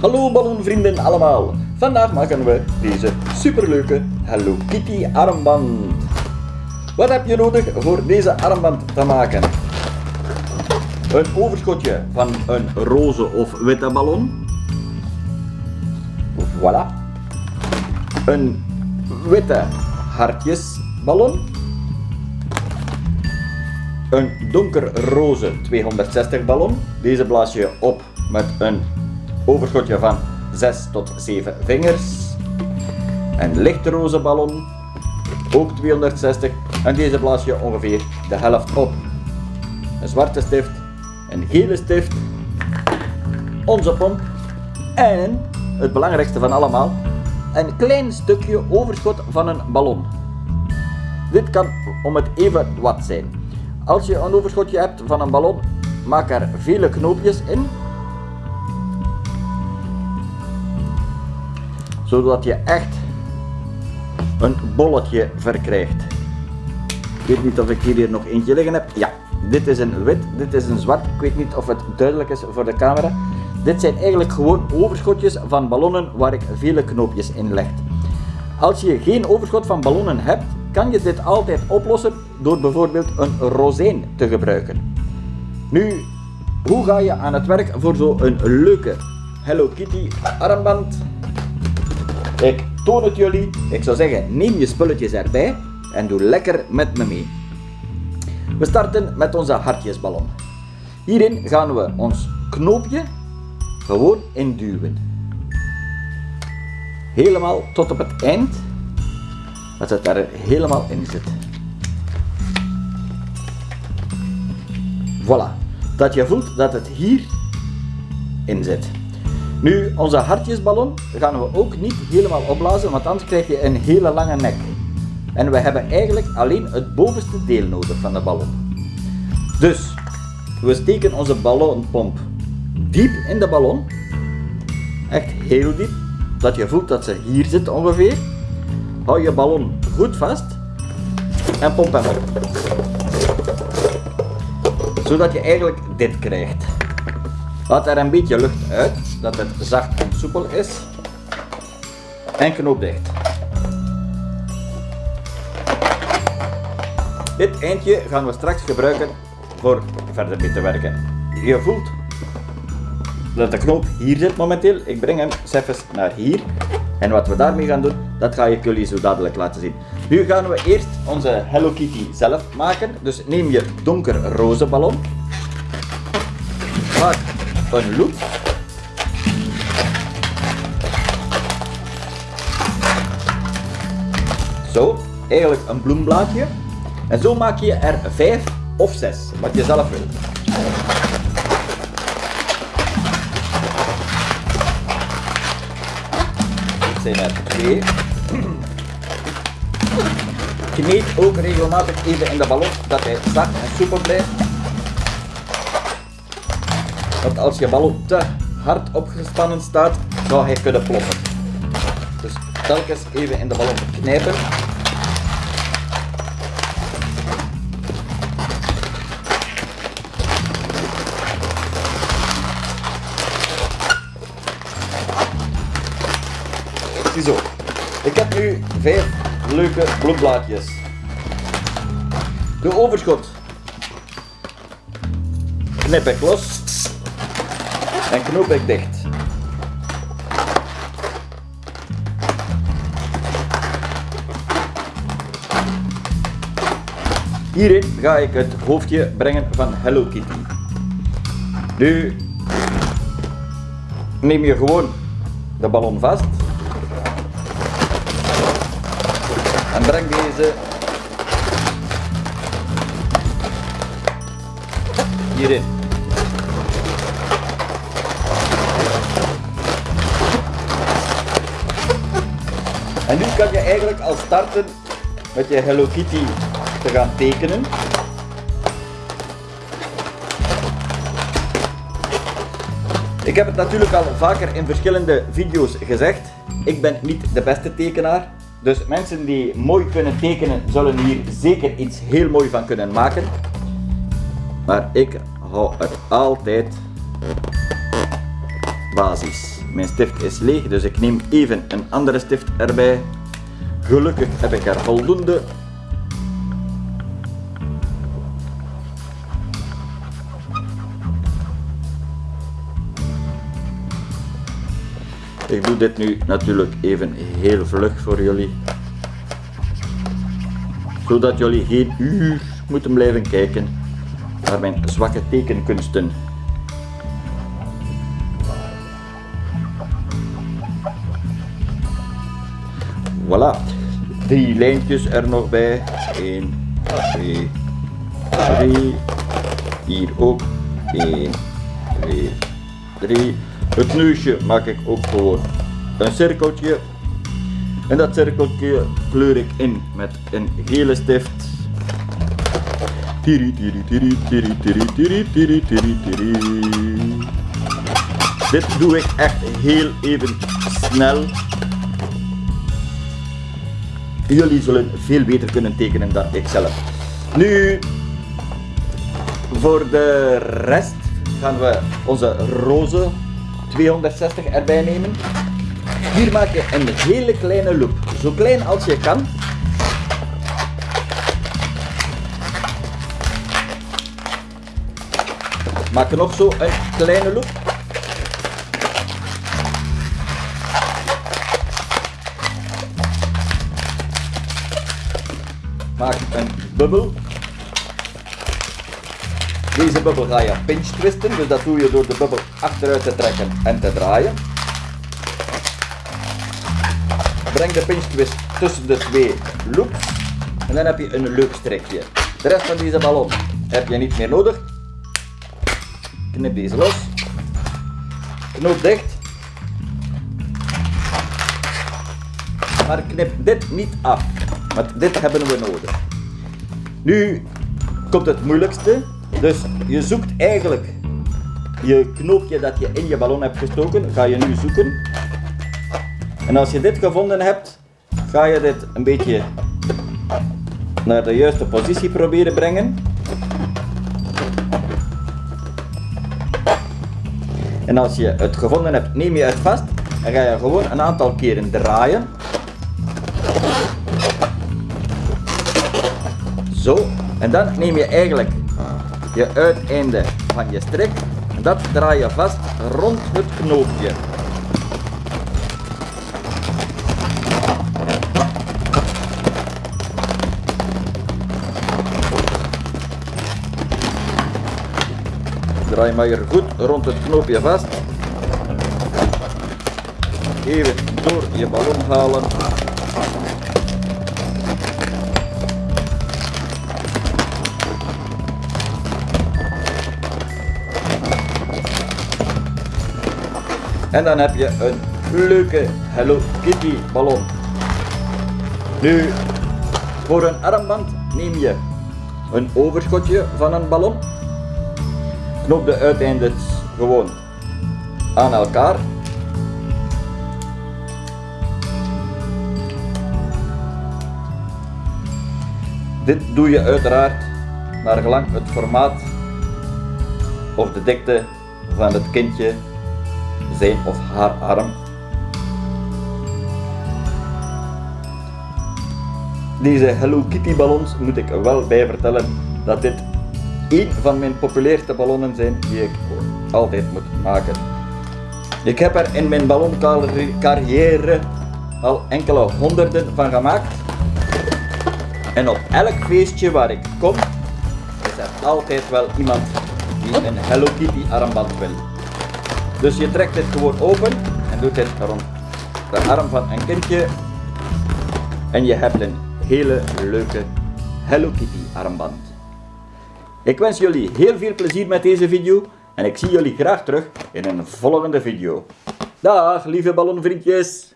Hallo ballonvrienden allemaal. Vandaag maken we deze superleuke Hello Kitty armband. Wat heb je nodig voor deze armband te maken? Een overschotje van een roze of witte ballon. Voilà. Een witte hartjesballon. Een donkerroze 260 ballon. Deze blaas je op met een overschotje van 6 tot 7 vingers. Een lichtroze ballon, ook 260. En deze blaas je ongeveer de helft op. Een zwarte stift, een gele stift, onze pomp en het belangrijkste van allemaal, een klein stukje overschot van een ballon. Dit kan om het even wat zijn. Als je een overschotje hebt van een ballon, maak er vele knoopjes in. Zodat je echt een bolletje verkrijgt. Ik weet niet of ik hier nog eentje liggen heb. Ja, dit is een wit, dit is een zwart. Ik weet niet of het duidelijk is voor de camera. Dit zijn eigenlijk gewoon overschotjes van ballonnen waar ik vele knoopjes in leg. Als je geen overschot van ballonnen hebt, kan je dit altijd oplossen door bijvoorbeeld een rozijn te gebruiken. Nu, hoe ga je aan het werk voor zo'n leuke Hello Kitty armband? Ik toon het jullie. Ik zou zeggen, neem je spulletjes erbij en doe lekker met me mee. We starten met onze hartjesballon. Hierin gaan we ons knoopje gewoon induwen. Helemaal tot op het eind dat het er helemaal in zit. Voilà, dat je voelt dat het hier in zit. Nu, onze hartjesballon gaan we ook niet helemaal opblazen, want anders krijg je een hele lange nek. En we hebben eigenlijk alleen het bovenste deel nodig van de ballon. Dus, we steken onze ballonpomp diep in de ballon. Echt heel diep, dat je voelt dat ze hier zit ongeveer. Hou je ballon goed vast en pomp hem op. Zodat je eigenlijk dit krijgt. Laat er een beetje lucht uit, dat het zacht en soepel is. En knoop dicht. Dit eindje gaan we straks gebruiken voor verder mee te werken. Je voelt dat de knoop hier zit momenteel. Ik breng hem even naar hier. En wat we daarmee gaan doen, dat ga ik jullie zo dadelijk laten zien. Nu gaan we eerst onze Hello Kitty zelf maken. Dus neem je donkerroze ballon. Maak een loop. Zo, eigenlijk een bloemblaadje. En zo maak je er 5 of 6, wat je zelf wilt. Dit zijn er twee. Kneed ook regelmatig even in de ballon, dat hij zacht en soepel blijft. Want als je ballon te hard opgespannen staat, zou hij kunnen ploffen. Telkens even in de ballon knijpen. Ziezo. Ik heb nu vijf leuke bloemblaadjes. De overschot knip ik los en knoop ik dicht. Hierin ga ik het hoofdje brengen van Hello Kitty. Nu neem je gewoon de ballon vast en breng deze hierin. En nu kan je eigenlijk al starten met je Hello Kitty te gaan tekenen. Ik heb het natuurlijk al vaker in verschillende video's gezegd. Ik ben niet de beste tekenaar. Dus mensen die mooi kunnen tekenen, zullen hier zeker iets heel mooi van kunnen maken. Maar ik hou er altijd basis. Mijn stift is leeg, dus ik neem even een andere stift erbij. Gelukkig heb ik er voldoende. Ik doe dit nu natuurlijk even heel vlug voor jullie. Zodat jullie geen uur moeten blijven kijken naar mijn zwakke tekenkunsten. Voilà. Drie lijntjes er nog bij. 1, 2, 3. Hier ook. 1, 2, het neusje maak ik ook gewoon een cirkeltje. En dat cirkeltje kleur ik in met een gele stift. Dit doe ik echt heel even snel. Jullie zullen veel beter kunnen tekenen dan ik zelf. Nu, voor de rest gaan we onze roze 260 erbij nemen. Hier maak je een hele kleine loop, zo klein als je kan. Maak nog zo een kleine loop. Maak een bubbel. Deze bubbel ga je pinch twisten, dus dat doe je door de bubbel achteruit te trekken en te draaien. Breng de pinch twist tussen de twee loops en dan heb je een leuk strekje. De rest van deze ballon heb je niet meer nodig. Knip deze los. Knoop dicht. Maar knip dit niet af, want dit hebben we nodig. Nu komt het moeilijkste. Dus je zoekt eigenlijk je knoopje dat je in je ballon hebt gestoken, ga je nu zoeken. En als je dit gevonden hebt, ga je dit een beetje naar de juiste positie proberen brengen. En als je het gevonden hebt, neem je het vast en ga je gewoon een aantal keren draaien. Zo. En dan neem je eigenlijk je uiteinde van je strik. Dat draai je vast rond het knoopje. Draai maar hier goed rond het knoopje vast. Even door je ballon halen. En dan heb je een leuke Hello Kitty ballon. Nu, voor een armband neem je een overschotje van een ballon. Knoop de uiteindes gewoon aan elkaar. Dit doe je uiteraard naar gelang het formaat of de dikte van het kindje zijn of haar arm. Deze Hello Kitty ballons moet ik wel bij vertellen dat dit een van mijn populairste ballonnen zijn die ik altijd moet maken. Ik heb er in mijn balloncarrière al enkele honderden van gemaakt. En op elk feestje waar ik kom, is er altijd wel iemand die een Hello Kitty armband wil. Dus je trekt dit gewoon open en doet dit rond de arm van een kindje. En je hebt een hele leuke Hello Kitty armband. Ik wens jullie heel veel plezier met deze video en ik zie jullie graag terug in een volgende video. Dag lieve ballonvriendjes!